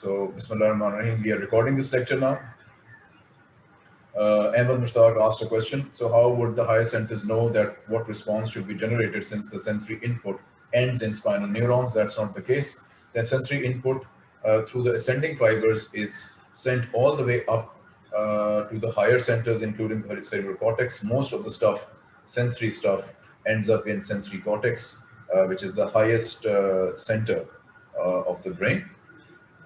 So, Bismillah ar-Rahman we are recording this lecture now. Uh, Ahmed Mushtaq asked a question. So how would the higher centers know that what response should be generated since the sensory input ends in spinal neurons? That's not the case. The sensory input uh, through the ascending fibers is sent all the way up uh, to the higher centers, including the cerebral cortex. Most of the stuff, sensory stuff, ends up in sensory cortex, uh, which is the highest uh, center uh, of the brain.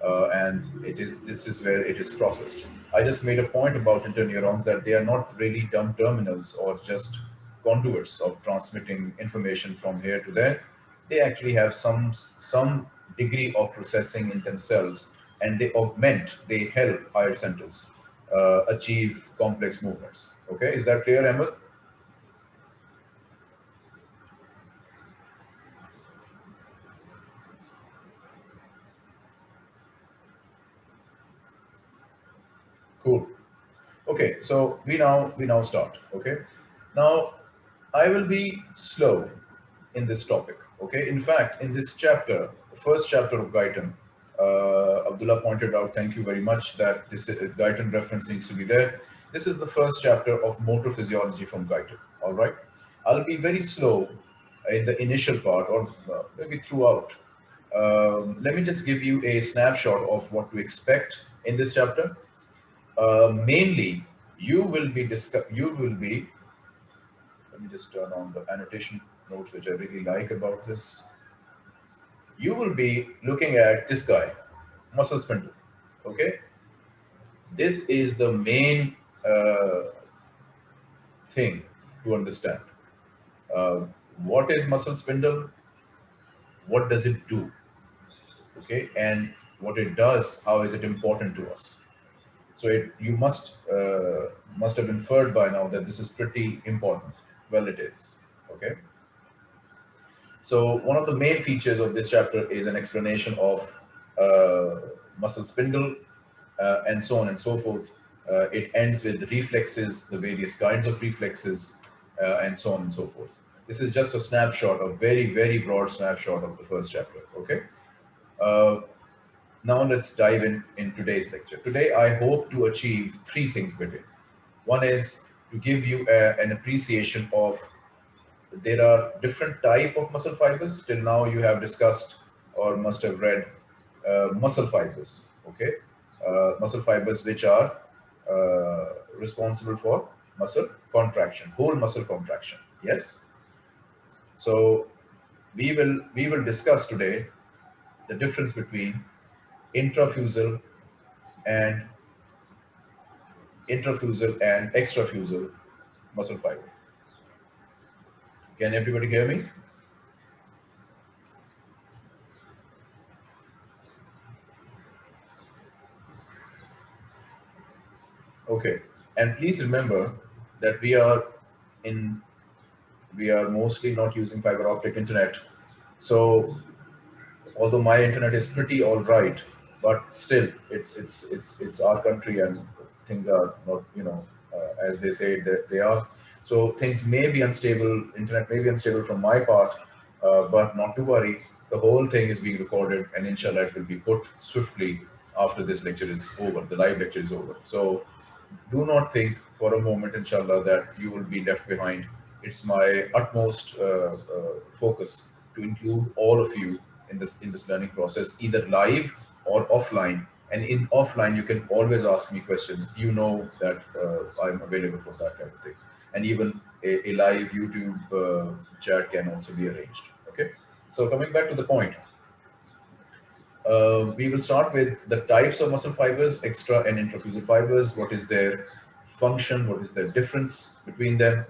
Uh, and it is this is where it is processed. I just made a point about interneurons that they are not really dumb terminals or just conduits of transmitting information from here to there. They actually have some some degree of processing in themselves and they augment, they help higher centers uh, achieve complex movements. Okay, is that clear, Ahmed? Cool. Okay, so we now we now start. Okay, now I will be slow in this topic. Okay, in fact, in this chapter, the first chapter of Guyton, uh, Abdullah pointed out, thank you very much, that this uh, Guyton reference needs to be there. This is the first chapter of motor physiology from Guyton. All right, I'll be very slow in the initial part, or uh, maybe throughout. Um, let me just give you a snapshot of what to expect in this chapter uh, mainly you will be discuss you will be let me just turn on the annotation notes which I really like about this. You will be looking at this guy muscle spindle okay? This is the main uh, thing to understand. Uh, what is muscle spindle? What does it do? Okay and what it does how is it important to us so it, you must uh, must have inferred by now that this is pretty important. Well, it is. Okay. So one of the main features of this chapter is an explanation of uh, muscle spindle uh, and so on and so forth. Uh, it ends with reflexes, the various kinds of reflexes, uh, and so on and so forth. This is just a snapshot, a very, very broad snapshot of the first chapter. Okay. Now let's dive in in today's lecture. Today, I hope to achieve three things with it. One is to give you a, an appreciation of there are different type of muscle fibers. Till now, you have discussed or must have read uh, muscle fibers. Okay, uh, muscle fibers which are uh, responsible for muscle contraction, whole muscle contraction. Yes. So we will we will discuss today the difference between intrafusal and intrafusal and extrafusal muscle fiber. Can everybody hear me? Okay, and please remember that we are in, we are mostly not using fiber optic internet. So although my internet is pretty all right, but still, it's it's it's it's our country, and things are not you know uh, as they say that they are. So things may be unstable. Internet may be unstable from my part, uh, but not to worry. The whole thing is being recorded, and inshallah, it will be put swiftly after this lecture is over. The live lecture is over. So do not think for a moment, inshallah, that you will be left behind. It's my utmost uh, uh, focus to include all of you in this in this learning process, either live or offline. And in offline, you can always ask me questions. You know that uh, I'm available for that kind of thing. And even a, a live YouTube uh, chat can also be arranged. Okay. So coming back to the point, uh, we will start with the types of muscle fibers, extra and intrafusal fibers. What is their function? What is the difference between them?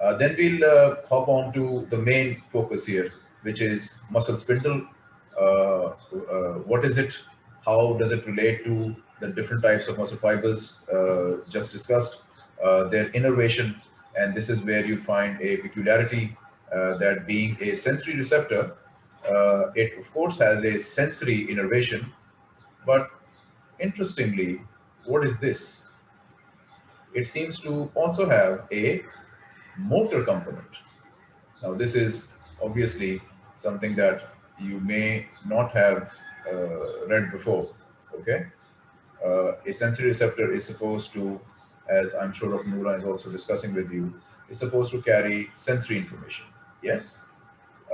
Uh, then we'll uh, hop on to the main focus here, which is muscle spindle. Uh, uh, what is it? How does it relate to the different types of muscle fibers uh, just discussed, uh, their innervation, and this is where you find a peculiarity uh, that being a sensory receptor, uh, it of course has a sensory innervation, but interestingly, what is this? It seems to also have a motor component. Now this is obviously something that you may not have read before. Okay, uh, a sensory receptor is supposed to, as I'm sure Dr. Noora is also discussing with you, is supposed to carry sensory information. Yes,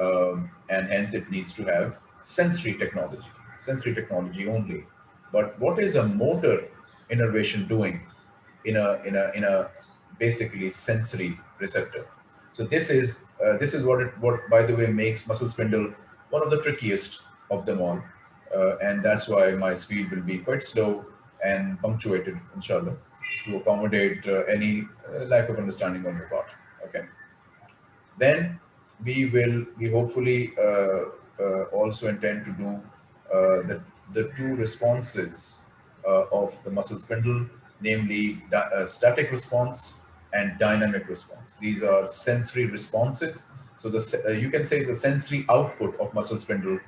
um, and hence it needs to have sensory technology, sensory technology only. But what is a motor innervation doing in a in a in a basically sensory receptor? So this is uh, this is what it what by the way makes muscle spindle one of the trickiest of them all, uh, and that's why my speed will be quite slow and punctuated, inshallah, to accommodate uh, any uh, lack of understanding on your part. Okay. Then we will we hopefully uh, uh, also intend to do uh, the, the two responses of the muscle spindle, namely static response and dynamic response. These are sensory responses. So the, you can say the sensory output of muscle spindle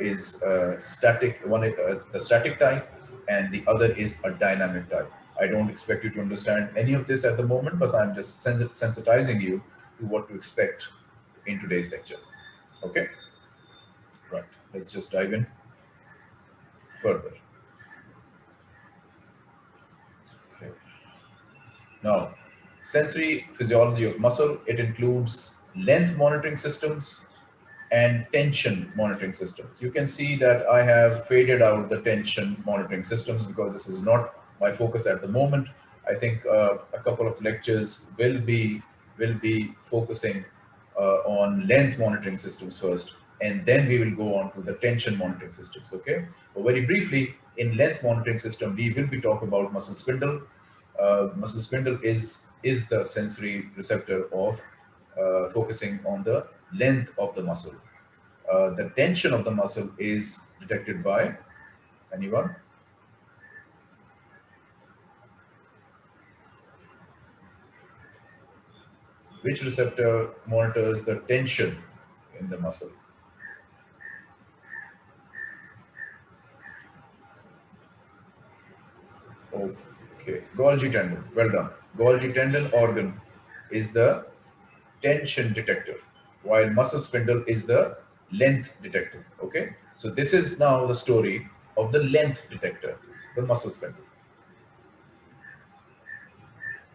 is uh, static, one is the static type, and the other is a dynamic type. I don't expect you to understand any of this at the moment, but I'm just sensitizing you to what to expect in today's lecture. Okay? Right, let's just dive in further. Okay. Now, sensory physiology of muscle, it includes length monitoring systems and tension monitoring systems. You can see that I have faded out the tension monitoring systems because this is not my focus at the moment. I think uh, a couple of lectures will be will be focusing uh, on length monitoring systems first, and then we will go on to the tension monitoring systems, okay? But very briefly, in length monitoring system, we will be talking about muscle spindle. Uh, muscle spindle is, is the sensory receptor of uh, focusing on the length of the muscle. Uh, the tension of the muscle is detected by anyone? which receptor monitors the tension in the muscle. Okay, Golgi tendon, well done. Golgi tendon organ is the tension detector, while muscle spindle is the length detector, okay? So this is now the story of the length detector, the muscle spindle.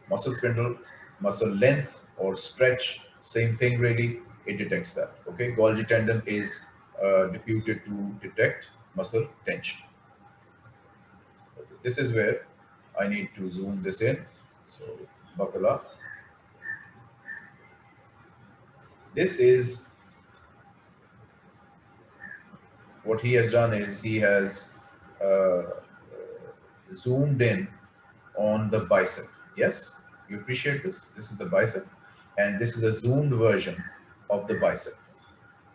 Muscle spindle, muscle length, or stretch, same thing really, it detects that. Okay, Golgi tendon is uh, deputed to detect muscle tension. Okay. This is where I need to zoom this in. So buckle up. This is what he has done is he has uh, zoomed in on the bicep. Yes, you appreciate this? This is the bicep and this is a zoomed version of the bicep.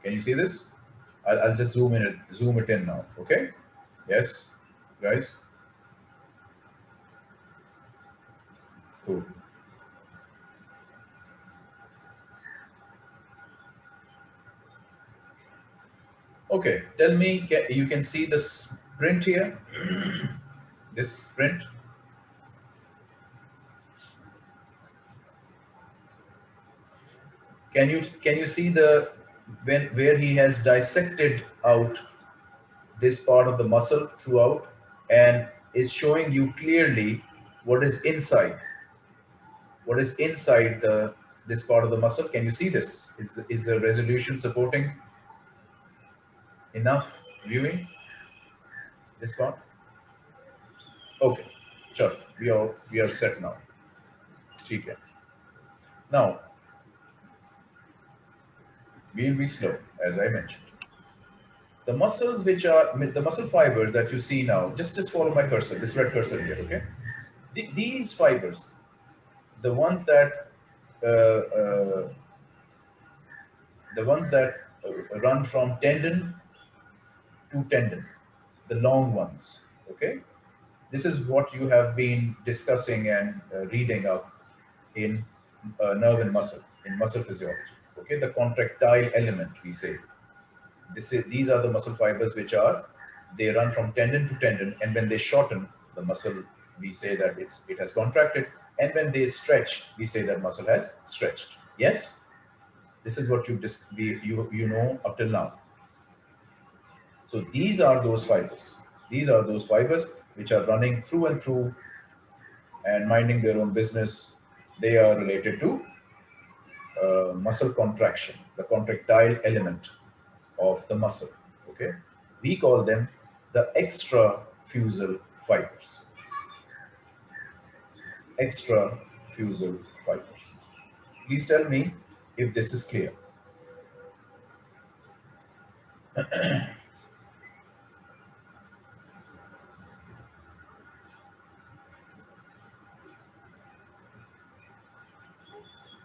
Can you see this? I'll, I'll just zoom in it, zoom it in now. Okay. Yes, guys. Okay, tell me, you can see the sprint here, this sprint. Can you can you see the when where he has dissected out this part of the muscle throughout and is showing you clearly what is inside? What is inside the this part of the muscle? Can you see this? Is, is the resolution supporting enough viewing? This part okay sure. We are we are set now. okay now we will be slow, as I mentioned. The muscles which are, the muscle fibers that you see now, just, just follow my cursor, this red cursor here, okay? The, these fibers, the ones that, uh, uh, the ones that run from tendon to tendon, the long ones, okay? This is what you have been discussing and uh, reading up in uh, nerve and muscle, in muscle physiology okay, the contractile element, we say. This is, these are the muscle fibers which are, they run from tendon to tendon, and when they shorten the muscle, we say that it's it has contracted, and when they stretch, we say that muscle has stretched. Yes? This is what you, you, you know up till now. So these are those fibers. These are those fibers which are running through and through and minding their own business. They are related to uh, muscle contraction, the contractile element of the muscle. Okay, we call them the extrafusal fibers. Extrafusal fibers. Please tell me if this is clear.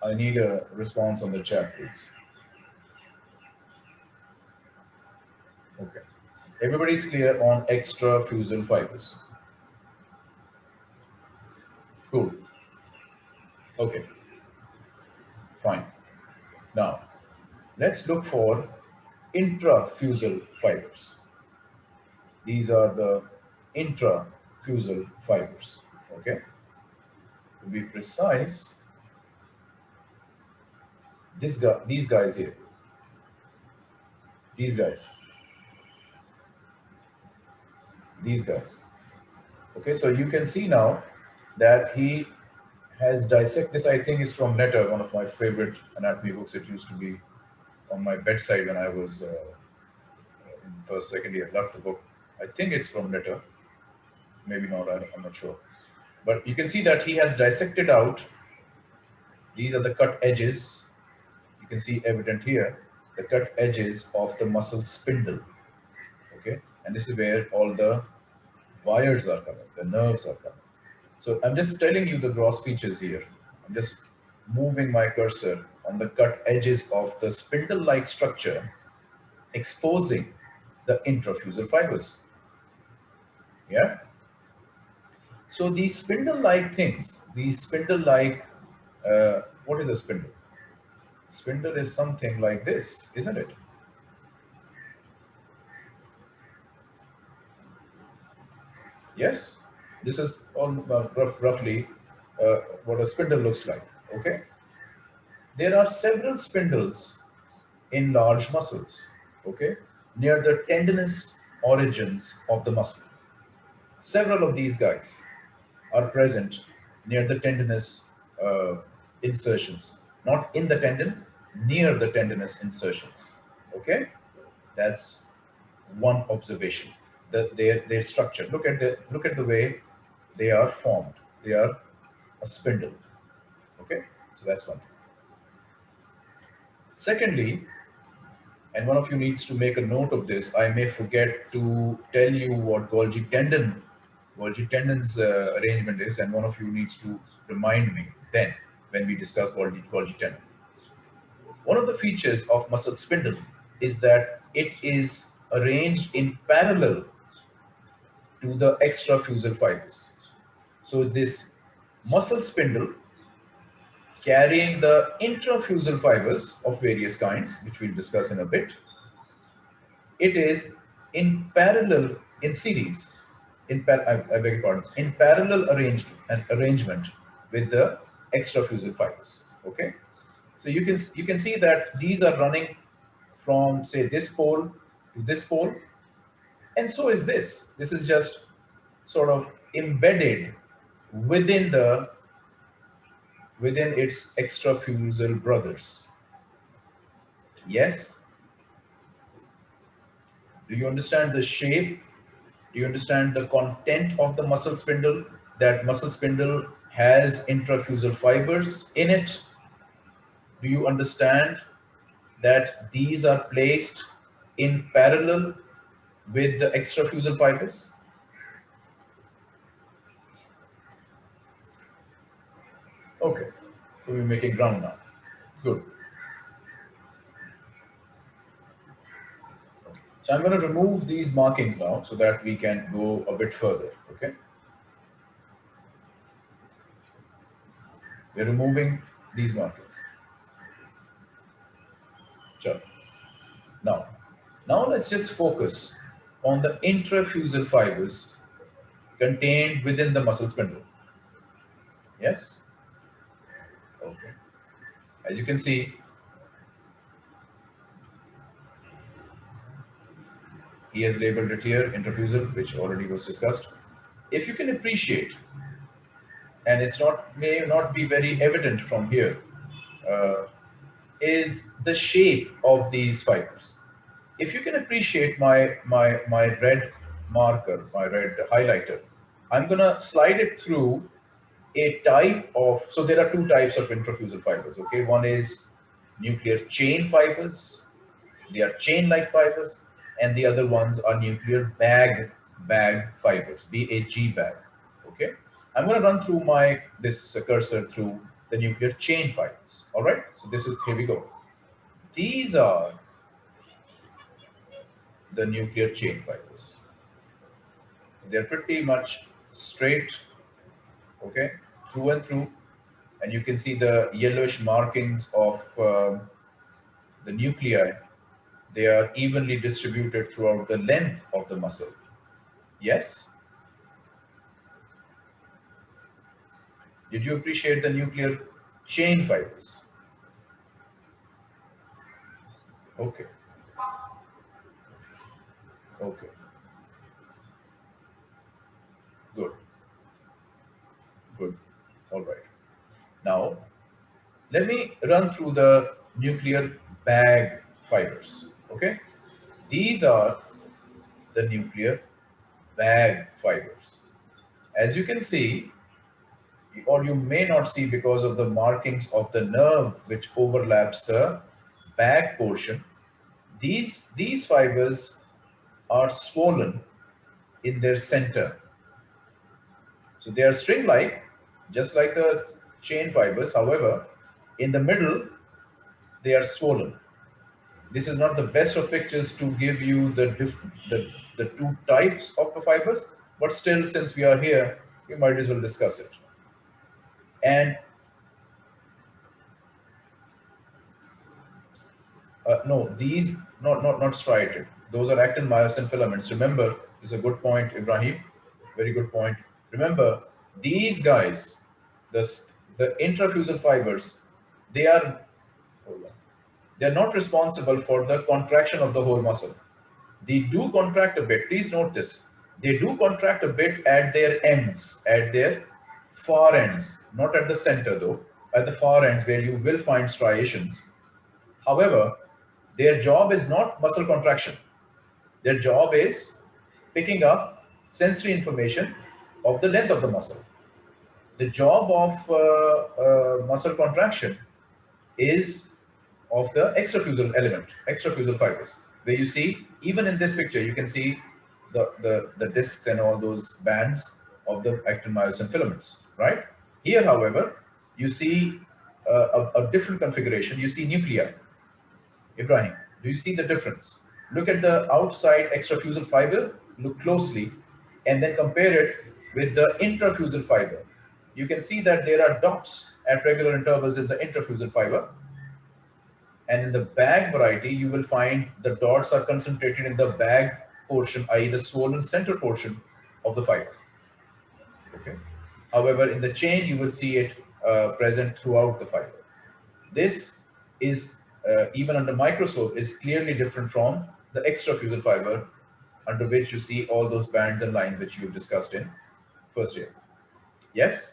I need a response on the chat, please. Okay. Everybody's clear on extrafusal fibers. Cool. Okay. Fine. Now, let's look for intrafusal fibers. These are the intrafusal fibers. Okay. To be precise, this guy, these guys here, these guys, these guys. Okay, so you can see now that he has dissected this. I think is from Netter, one of my favorite anatomy books. It used to be on my bedside when I was uh, in first, second year. Loved the book. I think it's from Netter. Maybe not. I'm not sure. But you can see that he has dissected out. These are the cut edges can see evident here, the cut edges of the muscle spindle. Okay, and this is where all the wires are coming, the nerves are coming. So I'm just telling you the gross features here. I'm just moving my cursor on the cut edges of the spindle-like structure, exposing the intrafusal fibers. Yeah. So these spindle-like things, these spindle-like, uh, what is a spindle? Spindle is something like this, isn't it? Yes, this is all uh, rough, roughly uh, what a spindle looks like, okay? There are several spindles in large muscles, okay, near the tendinous origins of the muscle. Several of these guys are present near the tendinous uh, insertions not in the tendon, near the tendinous insertions. Okay, that's one observation. The, their their structure. Look at the look at the way they are formed. They are a spindle. Okay, so that's one thing. Secondly, and one of you needs to make a note of this. I may forget to tell you what Golgi tendon, Golgi tendon's uh, arrangement is, and one of you needs to remind me then when we discuss Golgi, Golgi tendon. One of the features of muscle spindle is that it is arranged in parallel to the extrafusal fibers. So this muscle spindle carrying the intrafusal fibers of various kinds, which we'll discuss in a bit, it is in parallel, in series, in par I, I beg pardon, in parallel arranged an arrangement with the extrafusal fibers. Okay, so you can you can see that these are running from say this pole to this pole, and so is this. This is just sort of embedded within the within its extrafusal brothers. Yes. Do you understand the shape? Do you understand the content of the muscle spindle? That muscle spindle has intrafusal fibers in it. Do you understand that these are placed in parallel with the extrafusal fibers? Okay, so we're making ground now. Good. So I'm going to remove these markings now so that we can go a bit further, okay? We're removing these markers. Sure. Now, now let's just focus on the intrafusal fibers contained within the muscle spindle. Yes? Okay. As you can see, he has labeled it here, intrafusal, which already was discussed. If you can appreciate, and it's not may not be very evident from here, uh, is the shape of these fibers. If you can appreciate my, my, my red marker, my red highlighter, I'm gonna slide it through a type of, so there are two types of intrafusal fibers, okay? One is nuclear chain fibers, they are chain-like fibers, and the other ones are nuclear bag, bag fibers, BAG bag, okay? I'm gonna run through my, this cursor through the nuclear chain fibers, all right? So this is, here we go. These are the nuclear chain fibers. They're pretty much straight, okay, through and through. And you can see the yellowish markings of uh, the nuclei. They are evenly distributed throughout the length of the muscle. Yes? Did you appreciate the nuclear chain fibers? Okay. Okay. Good. Good. All right. Now, let me run through the nuclear bag fibers. Okay. These are the nuclear bag fibers. As you can see, or you may not see because of the markings of the nerve which overlaps the back portion, these, these fibers are swollen in their center. So they are string-like, just like the chain fibers. However, in the middle, they are swollen. This is not the best of pictures to give you the, the, the two types of the fibers, but still, since we are here, we might as well discuss it. And uh, no, these not not not striated. Those are actin myosin filaments. Remember, is a good point, Ibrahim. Very good point. Remember, these guys, the the intrafusal fibers, they are they are not responsible for the contraction of the whole muscle. They do contract a bit. Please note this. They do contract a bit at their ends, at their far ends, not at the center though, at the far ends where you will find striations. However, their job is not muscle contraction. Their job is picking up sensory information of the length of the muscle. The job of uh, uh, muscle contraction is of the extrafusal element, extrafusal fibers, where you see, even in this picture, you can see the, the, the discs and all those bands of the actin myosin filaments right? Here, however, you see uh, a, a, different configuration. You see nuclei. Ibrahim, do you see the difference? Look at the outside extrafusal fiber, look closely, and then compare it with the intrafusal fiber. You can see that there are dots at regular intervals in the intrafusal fiber. And in the bag variety, you will find the dots are concentrated in the bag portion, i.e. the swollen center portion of the fiber. Okay. However, in the chain, you will see it uh, present throughout the fiber. This is, uh, even under microscope, is clearly different from the extrafusal fiber under which you see all those bands and lines which you have discussed in first year. Yes?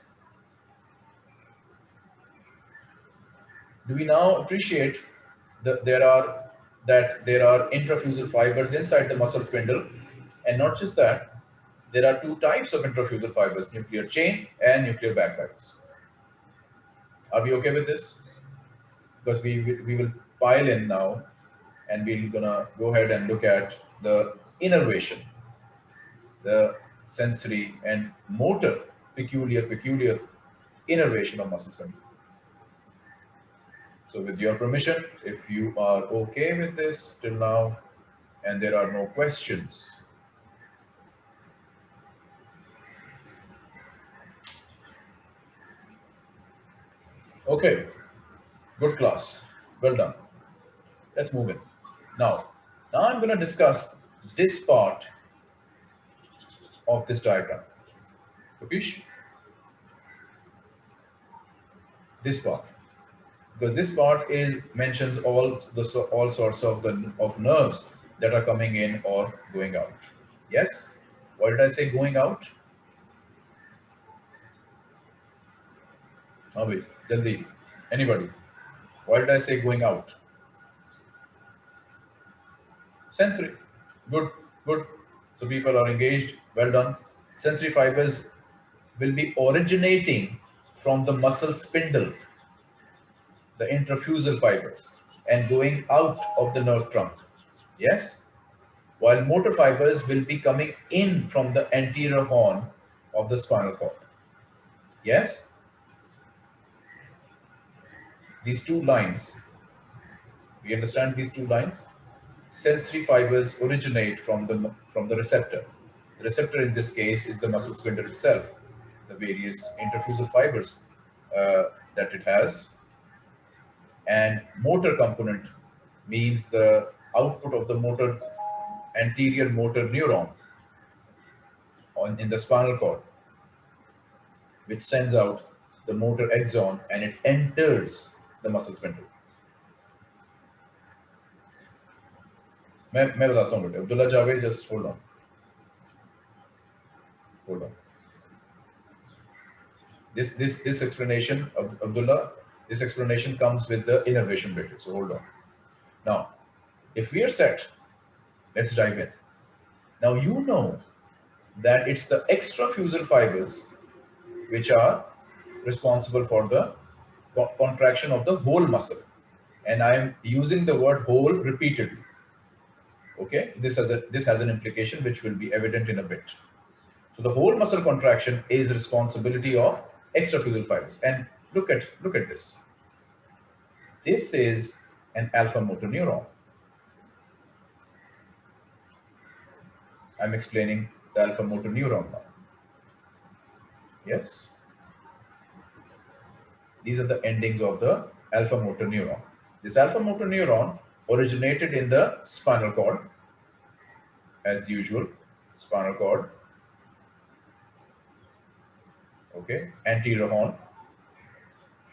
Do we now appreciate that there are that there are intrafusal fibers inside the muscle spindle and not just that, there are two types of intrafusal fibers, nuclear chain and nuclear bag fibers. Are we okay with this? Because we, we will pile in now and we're gonna go ahead and look at the innervation, the sensory and motor peculiar, peculiar innervation of muscle spindle. So with your permission, if you are okay with this till now, and there are no questions, Okay, good class. Well done. Let's move in. Now, now I'm going to discuss this part of this diagram. Kapish? This part. Because this part is mentions all the all sorts of the of nerves that are coming in or going out. Yes? Why did I say going out? Abhi, Jaldi, anybody? Why did I say going out? Sensory. Good, good. So people are engaged. Well done. Sensory fibers will be originating from the muscle spindle, the intrafusal fibers, and going out of the nerve trunk. Yes? While motor fibers will be coming in from the anterior horn of the spinal cord. Yes? These two lines, we understand these two lines? Sensory fibers originate from the, from the receptor. The receptor in this case is the muscle spindle itself, the various intrafusal fibers uh, that it has. And motor component means the output of the motor anterior motor neuron on, in the spinal cord, which sends out the motor axon and it enters the muscle spindle. मैं मैं बताता हूँ बेटे Abdullah Javed just hold on hold on this this this explanation of abdullah this explanation comes with the innervation bit so hold on now if we are set let's dive in now you know that it's the extrafusal fibers which are responsible for the contraction of the whole muscle and i am using the word whole repeatedly Okay, this has a this has an implication which will be evident in a bit. So the whole muscle contraction is responsibility of extrafusal fibers. And look at look at this. This is an alpha motor neuron. I'm explaining the alpha motor neuron now. Yes. These are the endings of the alpha motor neuron. This alpha motor neuron originated in the spinal cord. As usual spinal cord. Okay anterior horn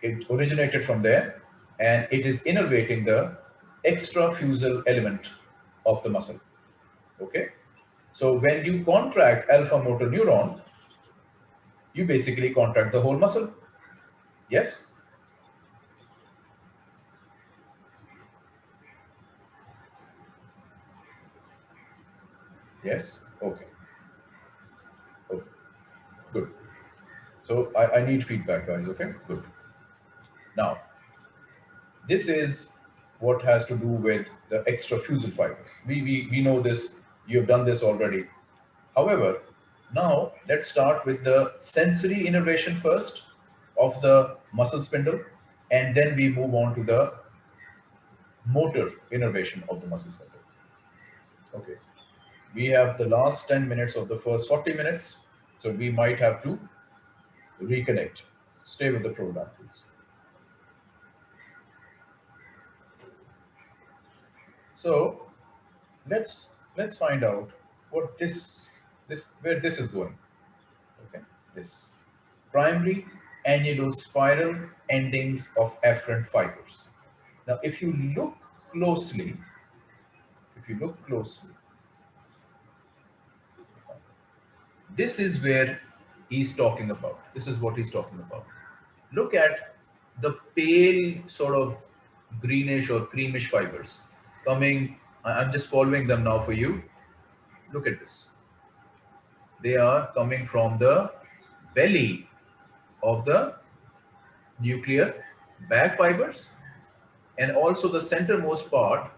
it originated from there and it is innervating the extrafusal element of the muscle. Okay? So when you contract alpha motor neuron you basically contract the whole muscle yes Yes? Okay. Okay. Good. So I, I need feedback, guys. Okay? Good. Now, this is what has to do with the extrafusal fibers. We, we, we know this. You have done this already. However, now let's start with the sensory innervation first of the muscle spindle, and then we move on to the motor innervation of the muscle spindle. Okay we have the last 10 minutes of the first 40 minutes. So we might have to reconnect. Stay with the program, please. So let's let's find out what this this where this is going. Okay, this primary annulospiral endings of afferent fibers. Now, if you look closely, if you look closely, this is where he's talking about. This is what he's talking about. Look at the pale sort of greenish or creamish fibers coming. I'm just following them now for you. Look at this. They are coming from the belly of the nuclear bag fibers and also the centermost part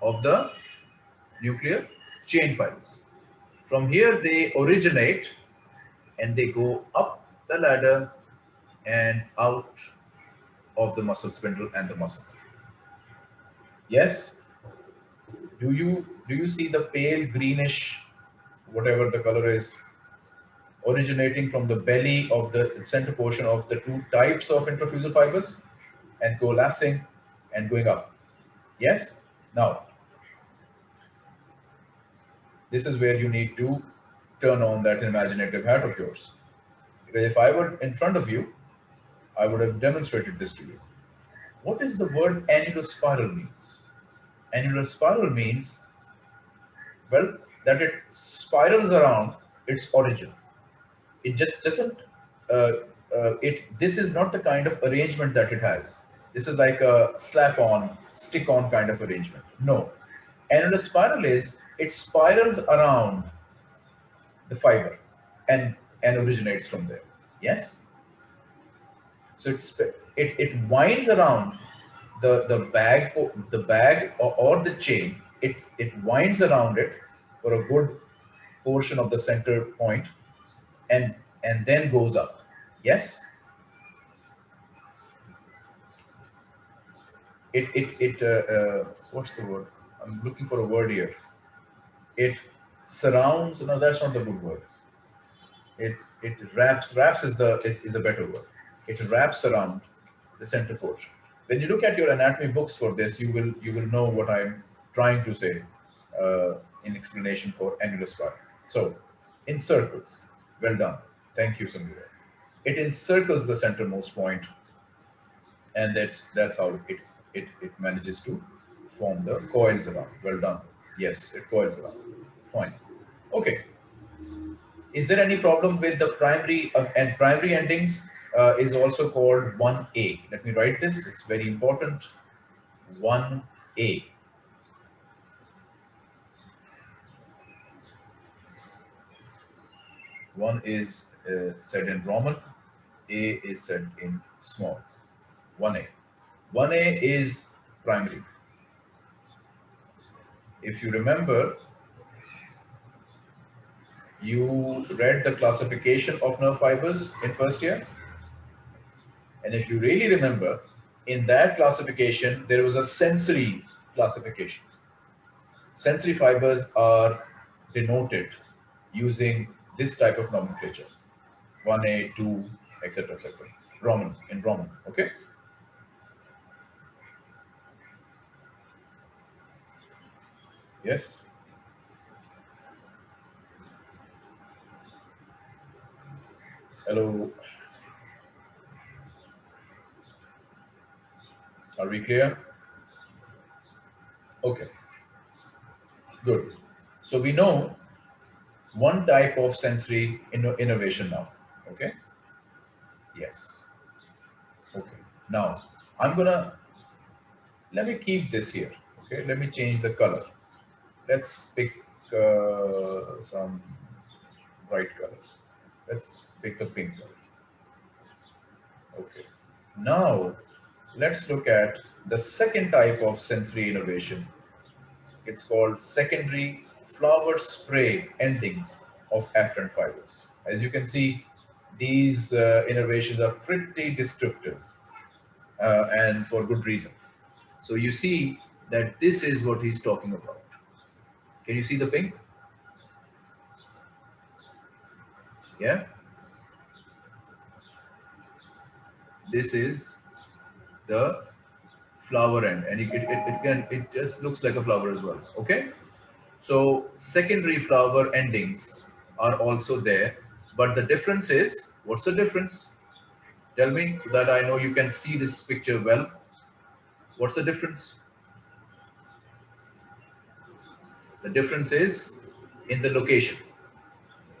of the nuclear chain fibers. From here, they originate and they go up the ladder and out of the muscle spindle and the muscle. Yes? Do you do you see the pale greenish, whatever the color is, originating from the belly of the center portion of the two types of intrafusal fibers and coalescing and going up? Yes? Now, this is where you need to turn on that imaginative hat of yours. Because if I were in front of you, I would have demonstrated this to you. What is the word annulospiral means? Annulospiral means Well, that it spirals around its origin. It just doesn't, uh, uh, it. this is not the kind of arrangement that it has. This is like a slap on, stick on kind of arrangement. No. And in a spiral is, it spirals around the fiber and, and originates from there. Yes? So it's, it, it winds around the, the bag, the bag or, or the chain, it, it winds around it for a good portion of the center point and, and then goes up. Yes? It, it, it uh, uh, what's the word? I'm looking for a word here. It surrounds, no, that's not the good word. It, it wraps, wraps is the, is, is a better word. It wraps around the center portion. When you look at your anatomy books for this, you will, you will know what I'm trying to say uh, in explanation for annulospiral. So in circles, well done. Thank you, Samira. It encircles the centermost point, and that's that's how it it it manages to form the coils around. Well done. Yes, it coils around. Fine. Okay. Is there any problem with the primary uh, and primary endings uh, is also called 1A. Let me write this. It's very important. 1A. One is uh, said in Roman, A is said in small. 1A. 1A is primary. If you remember, you read the classification of nerve fibers in first year. And if you really remember, in that classification, there was a sensory classification. Sensory fibers are denoted using this type of nomenclature. 1a 2 etc etc roman in roman okay? Yes? Hello? Are we clear? Okay. Good. So we know one type of sensory innervation now. Okay. Yes. Okay. Now I'm gonna let me keep this here. Okay. Let me change the color. Let's pick uh, some bright color. Let's pick the pink color. Okay. Now let's look at the second type of sensory innervation. It's called secondary flower spray endings of afferent fibers. As you can see, these uh, innervations are pretty descriptive uh, and for good reason. So you see that this is what he's talking about. Can you see the pink? Yeah. This is the flower end and it, it, it, can, it just looks like a flower as well. Okay. So secondary flower endings are also there, but the difference is, what's the difference? Tell me so that I know you can see this picture well. What's the difference? The difference is in the location.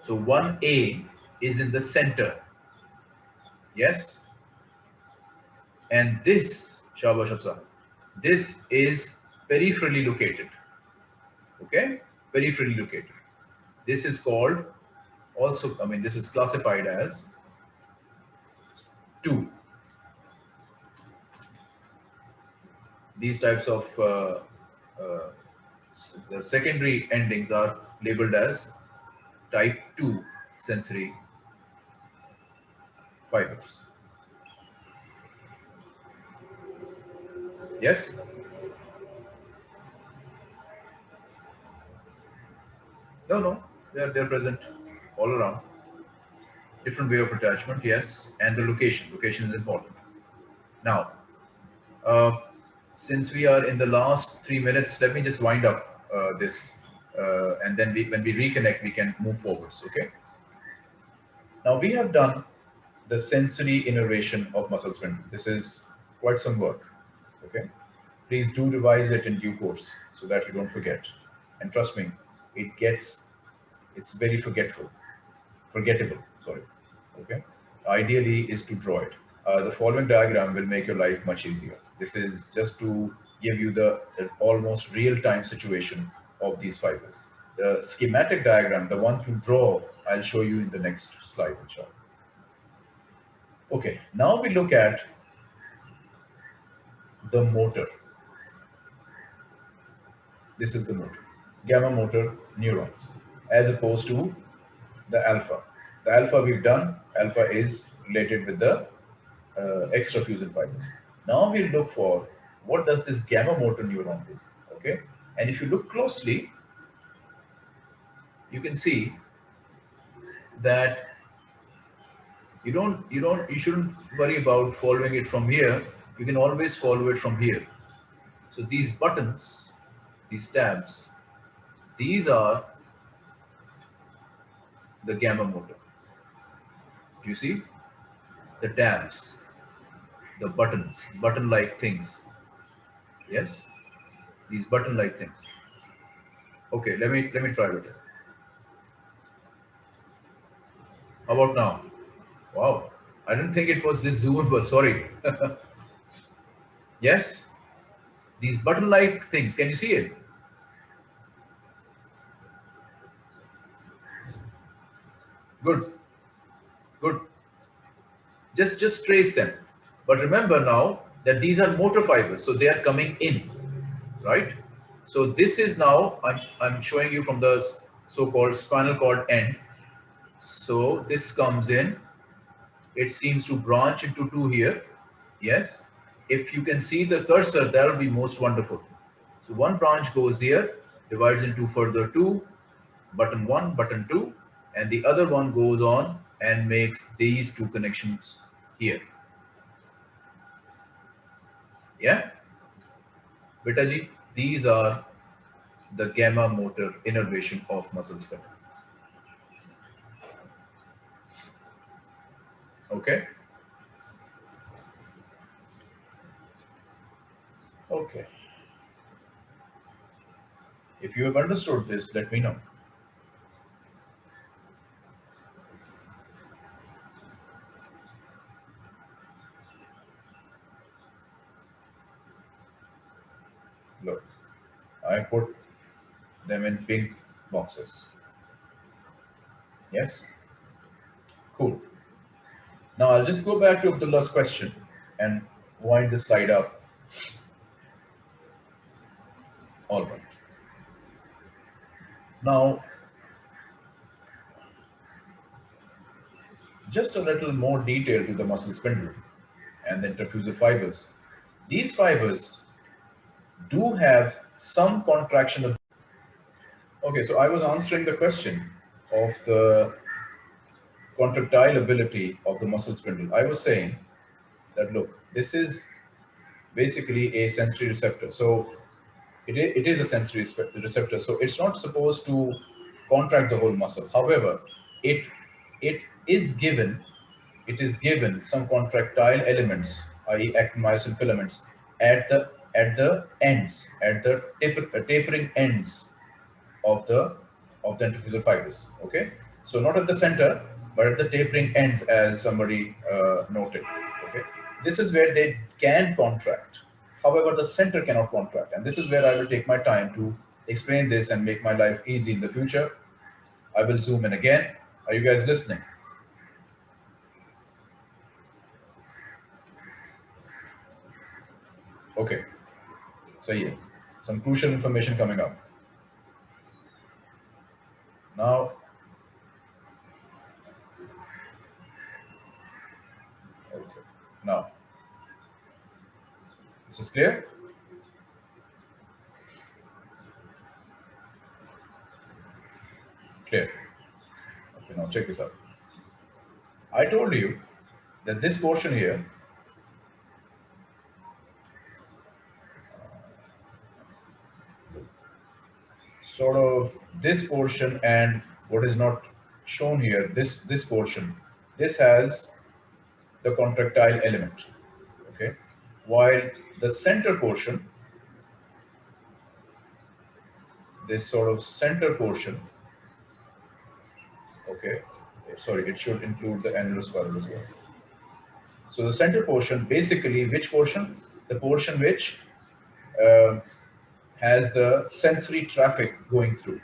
So 1A is in the center. Yes? And this, Shabash this is peripherally located okay? Peripherally located. This is called also i mean this is classified as 2 these types of uh, uh, the secondary endings are labeled as type 2 sensory fibers. Yes No, no, they're, they're present all around. Different way of attachment, yes, and the location. Location is important. Now, uh, since we are in the last three minutes, let me just wind up uh, this, uh, and then we, when we reconnect, we can move forwards, okay? Now, we have done the sensory innervation of muscle spindle. This is quite some work, okay? Please do revise it in due course so that you don't forget. And trust me, it gets, it's very forgetful, forgettable, sorry, okay? Ideally is to draw it. Uh, the following diagram will make your life much easier. This is just to give you the, the almost real-time situation of these fibers. The schematic diagram, the one to draw, I'll show you in the next slide, inshallah. Okay, now we look at the motor. This is the motor, gamma motor neurons, as opposed to the alpha. The alpha we've done, alpha is related with the uh, extrafusal fibers. Now we look for what does this gamma motor neuron do, okay? And if you look closely, you can see that you don't, you don't, you shouldn't worry about following it from here. You can always follow it from here. So these buttons, these tabs, these are the gamma motor. Do you see? The tabs, the buttons, button-like things. Yes? These button-like things. Okay, let me let me try it. How about now? Wow, I didn't think it was this zoomable, sorry. yes? These button-like things, can you see it? Good, good. Just, just trace them. But remember now that these are motor fibers, so they are coming in, right? So this is now, I'm, I'm showing you from the so-called spinal cord end. So this comes in, it seems to branch into two here. Yes. If you can see the cursor, that will be most wonderful. So one branch goes here, divides into further two, button one, button two, and the other one goes on and makes these two connections here. Yeah. Betaji, these are the gamma motor innervation of muscle spindle. Okay. Okay. If you have understood this, let me know. Look, I put them in pink boxes. Yes? Cool. Now I'll just go back to Abdullah's question and wind the slide up. All right. Now, just a little more detail to the muscle spindle and the intrafusal fibers. These fibers do have some contraction of okay so i was answering the question of the contractile ability of the muscle spindle. I was saying that look this is basically a sensory receptor. So it, it is a sensory receptor. So it's not supposed to contract the whole muscle. However it it is given it is given some contractile elements i.e actin filaments at the at the ends, at the taper, uh, tapering ends of the of the intrafusal fibers. Okay, so not at the center, but at the tapering ends, as somebody uh, noted. Okay, this is where they can contract. However, the center cannot contract, and this is where I will take my time to explain this and make my life easy in the future. I will zoom in again. Are you guys listening? Okay. So yeah, some crucial information coming up. Now, okay. now, this is clear? Clear. Okay, now check this out. I told you that this portion here sort of this portion and what is not shown here, this, this portion, this has the contractile element, okay? While the center portion, this sort of center portion, okay, sorry, it should include the annulospiral as well. So the center portion, basically, which portion? The portion which uh, has the sensory traffic going through.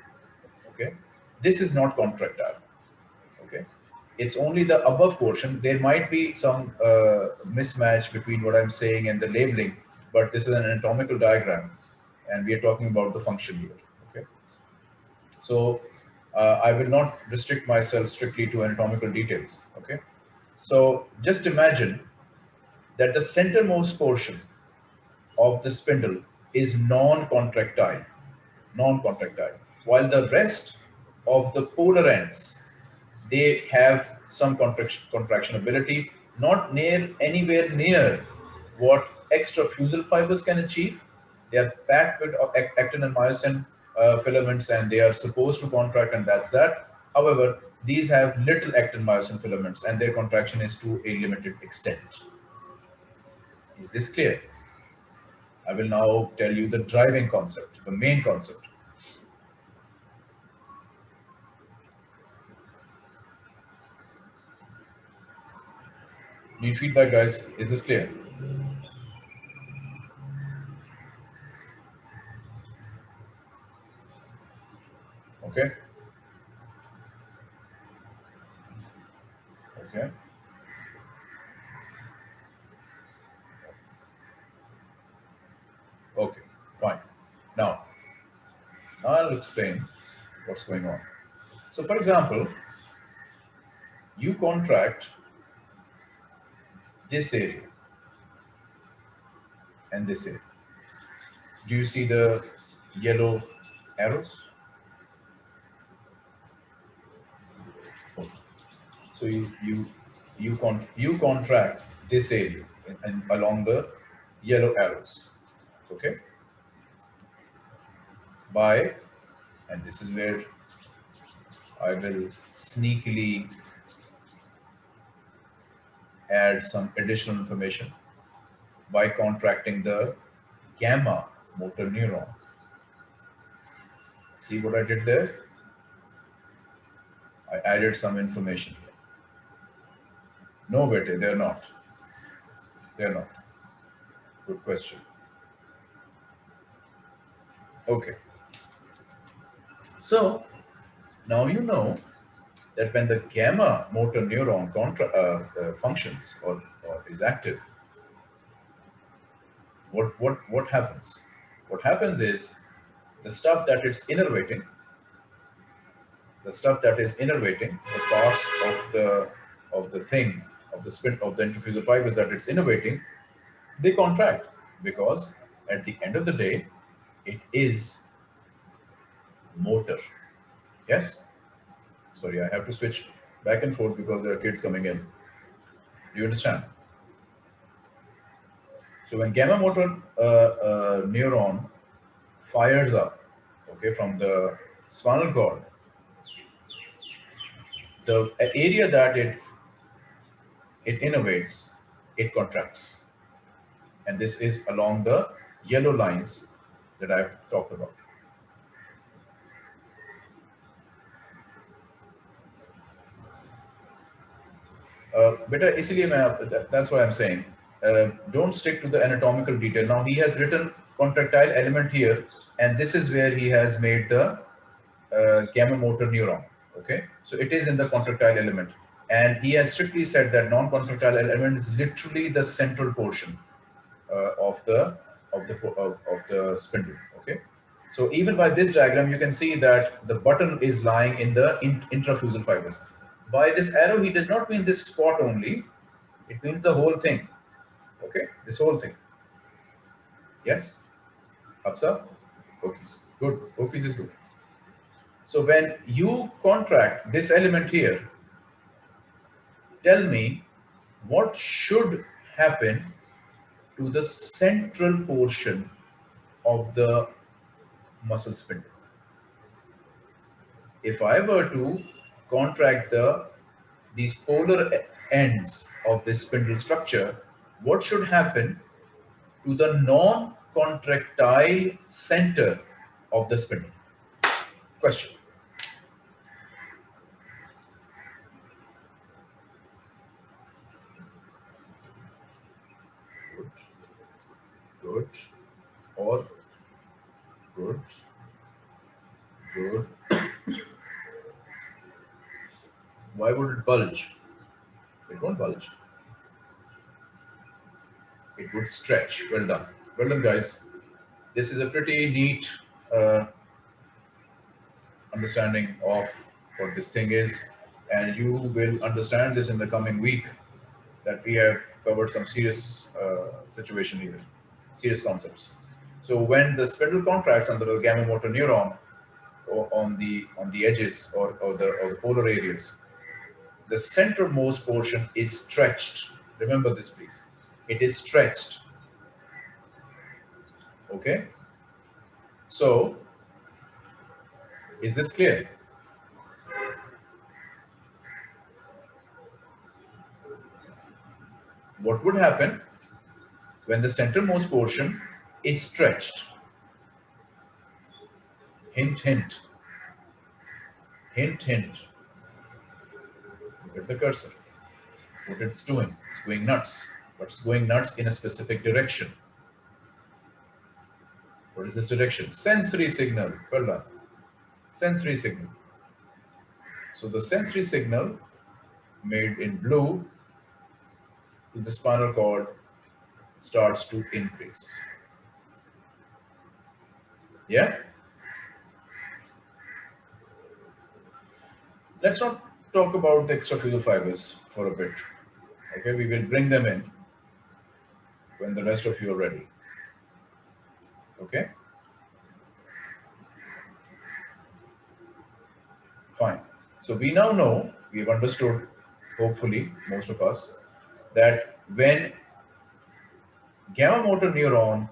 Okay, this is not contractile. Okay, it's only the above portion. There might be some uh, mismatch between what I'm saying and the labeling, but this is an anatomical diagram, and we are talking about the function here. Okay, so uh, I will not restrict myself strictly to anatomical details. Okay, so just imagine that the centermost portion of the spindle is non-contractile, non-contractile, while the rest of the polar ends, they have some contraction, contraction ability, not near anywhere near what extrafusal fibers can achieve. They are packed with actin and myosin uh, filaments and they are supposed to contract and that's that. However, these have little actin myosin filaments and their contraction is to a limited extent. Is this clear? I will now tell you the driving concept, the main concept. Need feedback, guys. Is this clear? Okay. Okay, fine. Now, I'll explain what's going on. So for example, you contract this area and this area. Do you see the yellow arrows? So you you you con you contract this area and, and along the yellow arrows okay by and this is where I will sneakily add some additional information by contracting the gamma motor neuron. See what I did there? I added some information. Here. No, Betty, they're not. They're not. Good question. Okay. So now you know that when the gamma motor neuron contra, uh, uh, functions or, or is active, what, what, what happens? What happens is the stuff that it's innervating, the stuff that is innervating, the parts of the of the thing, of the spin of the intrafusal fibers that it's innervating, they contract because at the end of the day, it is motor. Yes? Sorry, I have to switch back and forth because there are kids coming in. Do you understand? So when gamma motor uh, uh, neuron fires up, okay, from the spinal cord, the area that it it innervates, it contracts. And this is along the yellow lines that I've talked about. Uh, better इसलिए that's why I'm saying uh, don't stick to the anatomical detail. Now he has written contractile element here, and this is where he has made the uh, gamma motor neuron. Okay, so it is in the contractile element, and he has strictly said that non-contractile element is literally the central portion uh, of the of the of, of the spindle. Okay, so even by this diagram, you can see that the button is lying in the in, intrafusal fibers. By this arrow, he does not mean this spot only; it means the whole thing. Okay, this whole thing. Yes, Hafsa, Okis, good. Okis is good. So when you contract this element here, tell me what should happen to the central portion of the muscle spindle. If I were to contract the these polar ends of this spindle structure, what should happen to the non-contractile center of the spindle? Question. Good. Good. Or good. Good. Why would it bulge? It won't bulge. It would stretch. Well done. Well done, guys. This is a pretty neat uh, understanding of what this thing is. And you will understand this in the coming week that we have covered some serious uh, situation here, serious concepts. So when the spindle contracts under the gamma motor neuron on the on the edges or, or the or the polar areas, the centermost portion is stretched. Remember this, please. It is stretched. Okay. So, is this clear? What would happen when the centermost portion is stretched? Hint, hint. Hint, hint. At the cursor. What it's doing. It's going nuts. But it's going nuts in a specific direction. What is this direction? Sensory signal. Well done. Sensory signal. So the sensory signal made in blue to the spinal cord starts to increase. Yeah? Let's not talk about the extrafusal fibers for a bit. Okay, we will bring them in when the rest of you are ready. Okay? Fine. So we now know, we've understood, hopefully, most of us, that when gamma motor neuron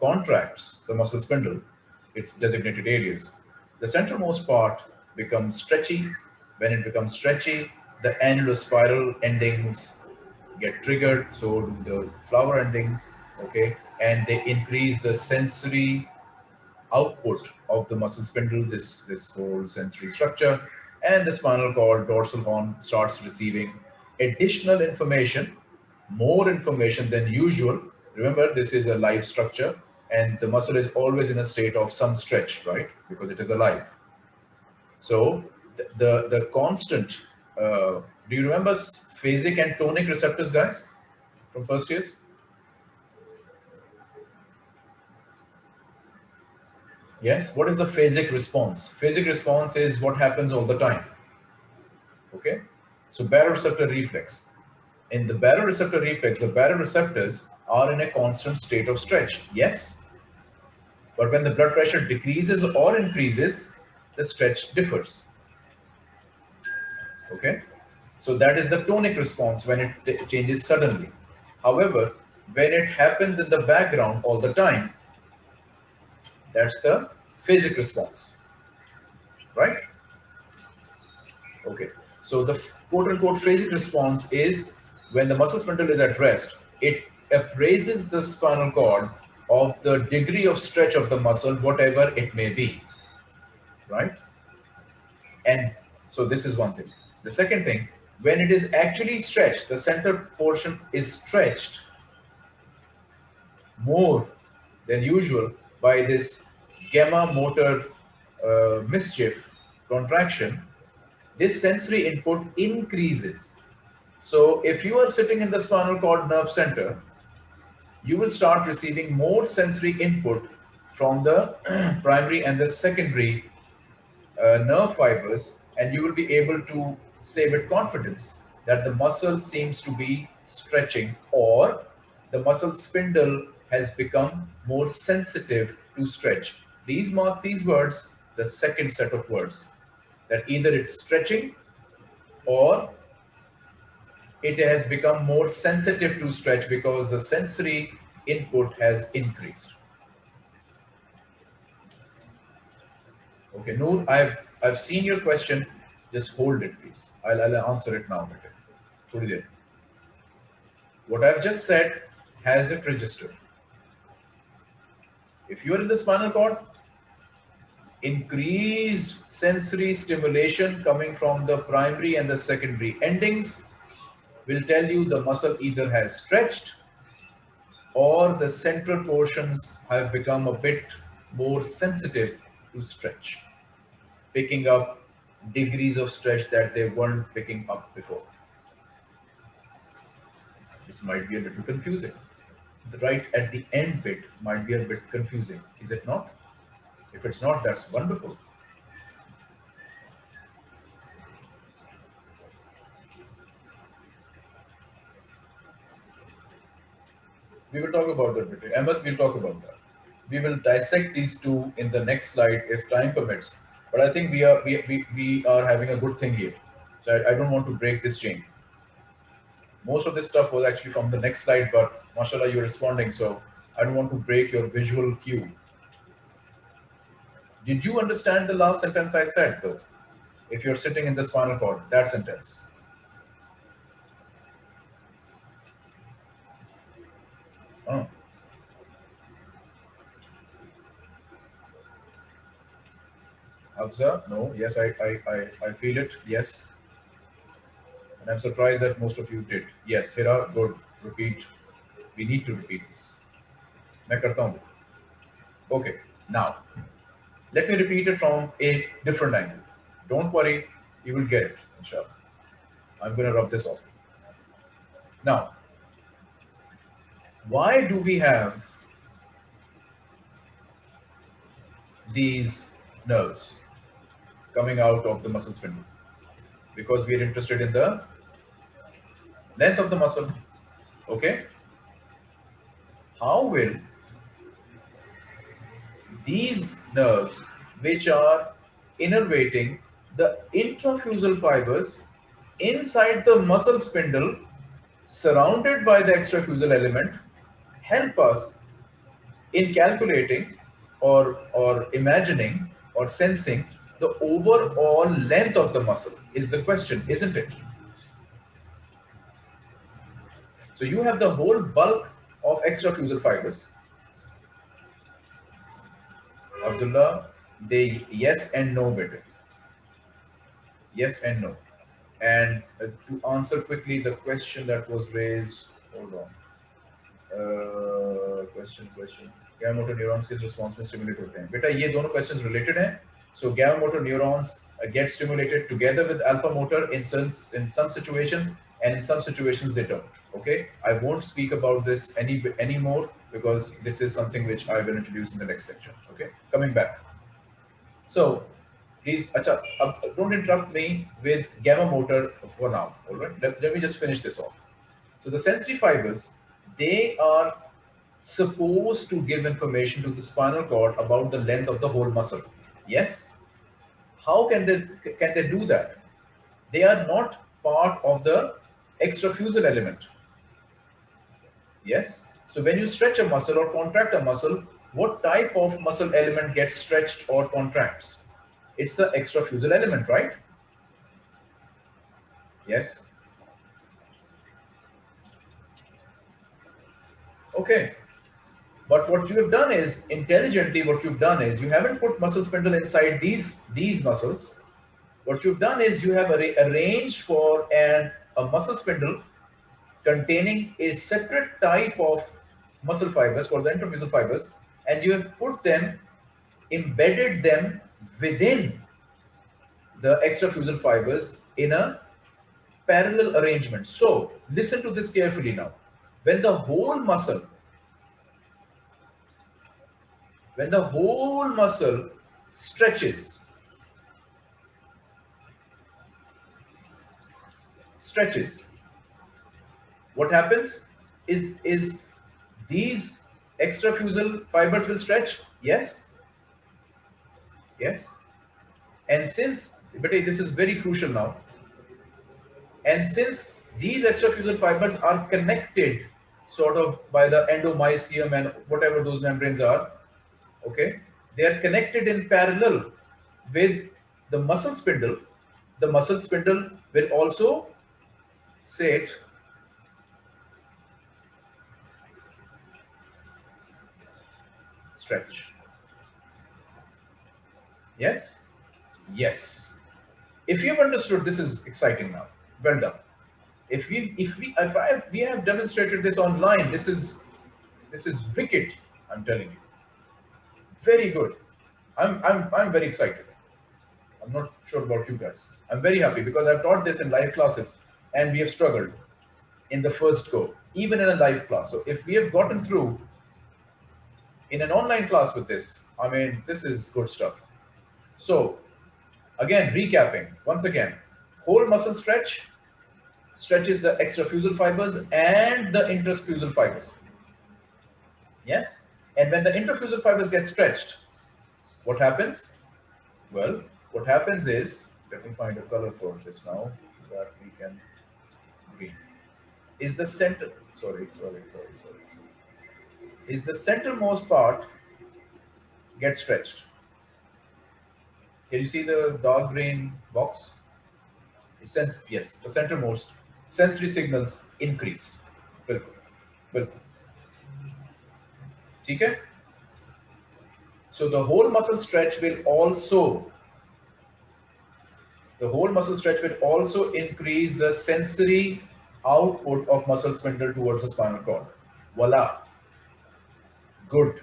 contracts the muscle spindle, its designated areas, the centermost part becomes stretchy. When it becomes stretchy, the annulospiral endings get triggered, so do the flower endings, okay? And they increase the sensory output of the muscle spindle, this, this whole sensory structure, and the spinal cord dorsal horn starts receiving additional information, more information than usual. Remember, this is a live structure and the muscle is always in a state of some stretch, right? Because it is alive. So the, the, constant, uh, do you remember phasic and tonic receptors, guys, from first years? Yes, what is the phasic response? Phasic response is what happens all the time. Okay, so baroreceptor reflex. In the baroreceptor reflex, the baroreceptors are in a constant state of stretch. Yes, but when the blood pressure decreases or increases, the stretch differs. Okay, so that is the tonic response when it changes suddenly. However, when it happens in the background all the time, that's the phasic response, right? Okay, so the quote unquote phasic response is when the muscle spindle is at rest, it appraises the spinal cord of the degree of stretch of the muscle, whatever it may be, right? And so this is one thing. The second thing, when it is actually stretched, the center portion is stretched more than usual by this gamma motor uh, mischief contraction, this sensory input increases. So if you are sitting in the spinal cord nerve center, you will start receiving more sensory input from the primary and the secondary uh, nerve fibers, and you will be able to say with confidence that the muscle seems to be stretching or the muscle spindle has become more sensitive to stretch. These mark these words, the second set of words, that either it's stretching or it has become more sensitive to stretch because the sensory input has increased. Okay, Noor, I've I've seen your question. Just hold it, please. I'll, I'll answer it now. What I've just said has it registered. If you are in the spinal cord, increased sensory stimulation coming from the primary and the secondary endings will tell you the muscle either has stretched or the central portions have become a bit more sensitive to stretch, picking up degrees of stretch that they weren't picking up before. This might be a little confusing. The right at the end bit might be a bit confusing, is it not? If it's not, that's wonderful. We will talk about that. Ahmed, we'll talk about that. We will dissect these two in the next slide if time permits. But I think we are we, we, we are having a good thing here. So I, I don't want to break this chain. Most of this stuff was actually from the next slide, but mashallah, you're responding. So I don't want to break your visual cue. Did you understand the last sentence I said though? If you're sitting in the spinal cord, that sentence. Abza, no, yes, I, I, I, I feel it, yes. And I'm surprised that most of you did. Yes, Hira, good, repeat. We need to repeat this. मैं करता हूँ. Okay, now, let me repeat it from a different angle. Don't worry, you will get it, inshallah. I'm going to rub this off. Now, why do we have these nerves Coming out of the muscle spindle? Because we are interested in the length of the muscle. Okay? How will these nerves, which are innervating the intrafusal fibers inside the muscle spindle surrounded by the extrafusal element help us in calculating or, or imagining or sensing the overall length of the muscle is the question, isn't it? So you have the whole bulk of extrafusal fibers Abdullah, they yes and no better. Yes and no. And uh, to answer quickly the question that was raised, hold on. Uh, question, question. क्या motor neurons किस response में stimulate होते हैं बेटा ये दोनों questions related हैं so gamma motor neurons uh, get stimulated together with alpha motor in some in some situations and in some situations they don't okay? I won't speak about this any anymore because this is something which i will introduce in the next lecture okay? Coming back. So please acha, don't interrupt me with gamma motor for now all right? Let, let me just finish this off. So the sensory fibers they are supposed to give information to the spinal cord about the length of the whole muscle yes how can they can they do that they are not part of the extrafusal element. Yes. So when you stretch a muscle or contract a muscle, what type of muscle element gets stretched or contracts? It's the extrafusal element, right? Yes. Okay. But what you have done is, intelligently, what you've done is, you haven't put muscle spindle inside these, these muscles. What you've done is you have arranged for an a muscle spindle containing a separate type of muscle fibers called the intrafusal fibers and you have put them embedded them within the extrafusal fibers in a parallel arrangement so listen to this carefully now when the whole muscle when the whole muscle stretches stretches. What happens is, is these extrafusal fibers will stretch? Yes. Yes. And since, but this is very crucial now. And since these extrafusal fibers are connected sort of by the endomysium and whatever those membranes are, okay, they are connected in parallel with the muscle spindle. The muscle spindle will also set stretch Yes? Yes. If you've understood, this is exciting now. Well done. If we, if we, if I, if we have demonstrated this online, this is, this is wicked. I'm telling you. Very good. I'm, I'm, I'm very excited. I'm not sure about you guys. I'm very happy because I've taught this in live classes and we have struggled in the first go, even in a live class. So if we have gotten through in an online class with this, I mean, this is good stuff. So again, recapping once again, whole muscle stretch stretches the extrafusal fibers and the intrafusal fibers. Yes. And when the intrafusal fibers get stretched, what happens? Well, what happens is, let me find a color for this now so that we can green Is the center, sorry, sorry, sorry, sorry. Is the centermost part get stretched? Can you see the dark green box? Sense, yes, the centermost sensory signals increase. Bilkul, bilkul. ठीक है so the whole muscle stretch will also, the whole muscle stretch will also increase the sensory output of muscle spindle towards the spinal cord. Voila. Good.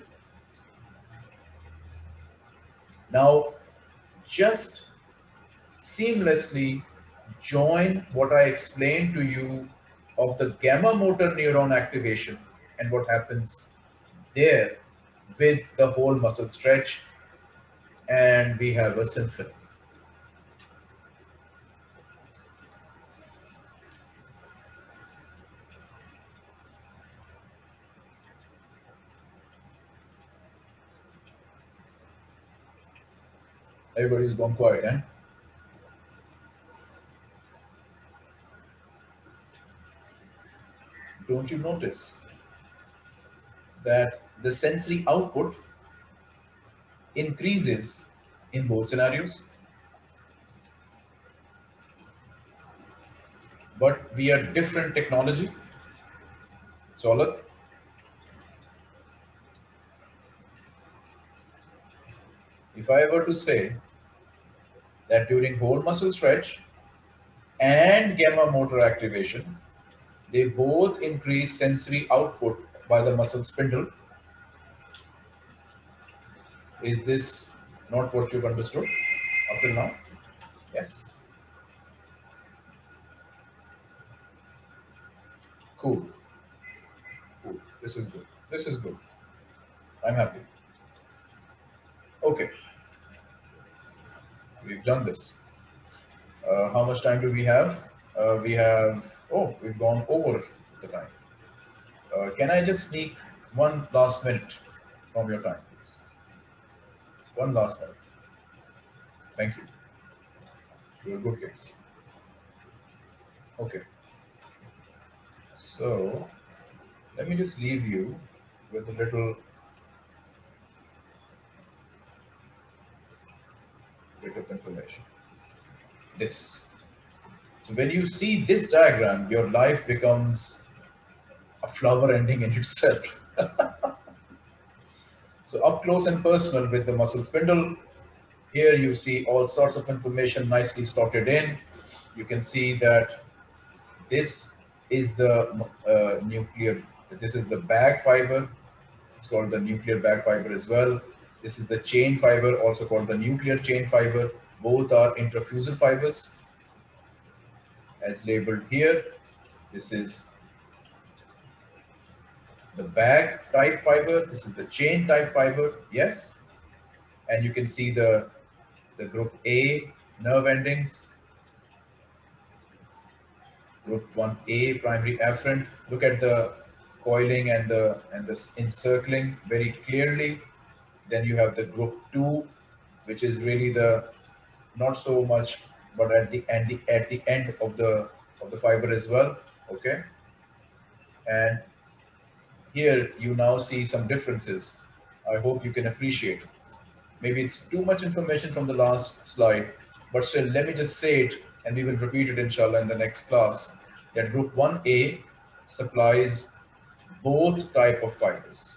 Now, just seamlessly join what I explained to you of the gamma motor neuron activation and what happens there with the whole muscle stretch and we have a symphony. Everybody's gone quiet, eh? Don't you notice that the sensory output increases in both scenarios. But we are different technology. Solid. If I were to say that during whole muscle stretch and gamma motor activation, they both increase sensory output by the muscle spindle. Is this not what you've understood up till now? Yes. Cool. Cool. This is good. This is good. I'm happy. Okay. We've done this. Uh, how much time do we have? Uh, we have, oh, we've gone over the time. Uh, can I just sneak one last minute from your time, please? One last minute. Thank you. You're good case. Okay. So let me just leave you with a little bit of information. This. So when you see this diagram, your life becomes a flower ending in itself. so up close and personal with the muscle spindle, here you see all sorts of information nicely slotted in. You can see that this is the uh, nuclear, this is the bag fiber. It's called the nuclear bag fiber as well. This is the chain fiber, also called the nuclear chain fiber. Both are intrafusal fibers as labeled here. This is the bag type fiber. This is the chain type fiber. Yes. And you can see the, the group A nerve endings. Group 1A primary afferent. Look at the coiling and the and the encircling very clearly. Then you have the group 2, which is really the not so much, but at the end at the end of the of the fiber as well. Okay. And here you now see some differences. I hope you can appreciate. Maybe it's too much information from the last slide, but still let me just say it and we will repeat it inshallah in the next class that group 1A supplies both type of fibers.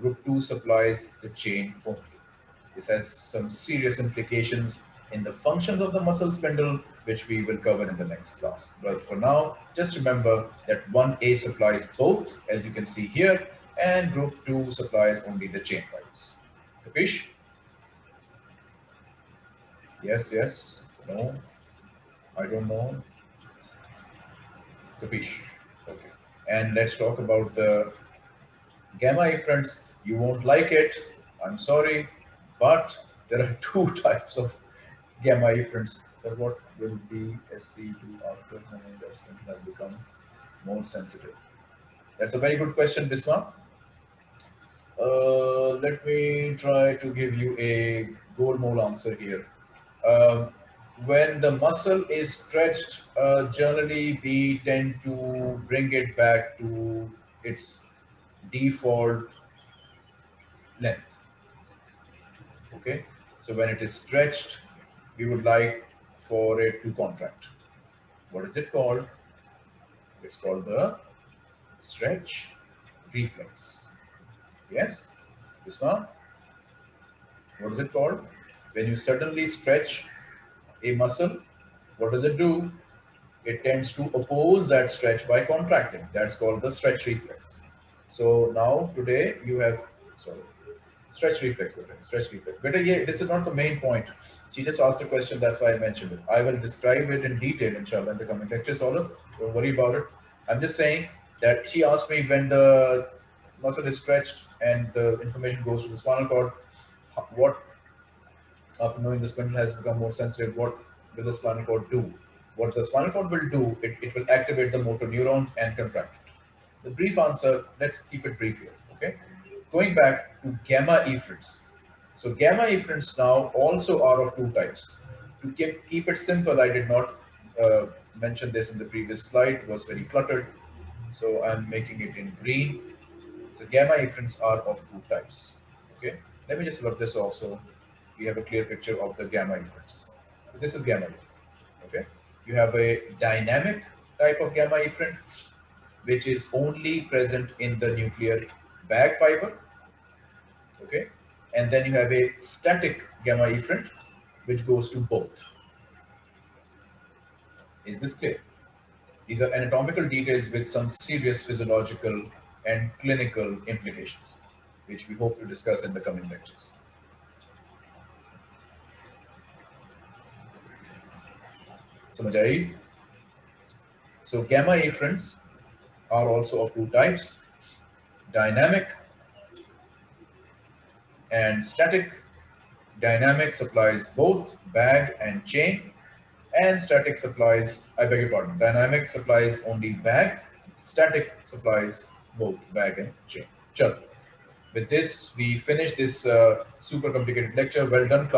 Group 2 supplies the chain only. This has some serious implications in the functions of the muscle spindle, which we will cover in the next class. But for now, just remember that 1A supplies both, as you can see here, and group 2 supplies only the chain fibers. Capish? Yes, yes, no, I don't know. Capish? Okay. And let's talk about the gamma efferents. You won't like it, I'm sorry, but there are two types of gamma efferents. So what will be SC2 after investment has become more sensitive? That's a very good question, Bisma. Uh, let me try to give you a gold mole answer here. Uh, when the muscle is stretched, uh, generally we tend to bring it back to its default length. Okay, so when it is stretched, we would like for a to contract. What is it called? It's called the stretch reflex. Yes, this one. What is it called? When you suddenly stretch a muscle, what does it do? It tends to oppose that stretch by contracting. That's called the stretch reflex. So now today you have, sorry, stretch reflex, stretch reflex. But yeah, this is not the main point. She just asked a question, that's why I mentioned it. I will describe it in detail, inshallah, in the coming lectures, All Don't worry about it. I'm just saying that she asked me when the muscle is stretched and the information goes to the spinal cord, what, after knowing the spindle has become more sensitive, what will the spinal cord do? What the spinal cord will do, it, it will activate the motor neurons and contract it. The brief answer, let's keep it brief here, okay? Going back to gamma efferents. So gamma efferents now also are of two types. To keep, keep it simple, I did not uh, mention this in the previous slide, it was very cluttered. So I'm making it in green. So gamma efferents are of two types. Okay, let me just rub this off so we have a clear picture of the gamma efferents. So this is gamma efferent. Okay, you have a dynamic type of gamma efferent, which is only present in the nuclear bag fiber. Okay, and then you have a static gamma efferent, which goes to both. Is this clear? These are anatomical details with some serious physiological and clinical implications, which we hope to discuss in the coming lectures. So gamma efferents are also of two types, dynamic and static. Dynamic supplies both bag and chain and static supplies, I beg your pardon, dynamic supplies only bag, static supplies both bag and chain. Chalo. With this, we finish this uh, super complicated lecture. Well done, class.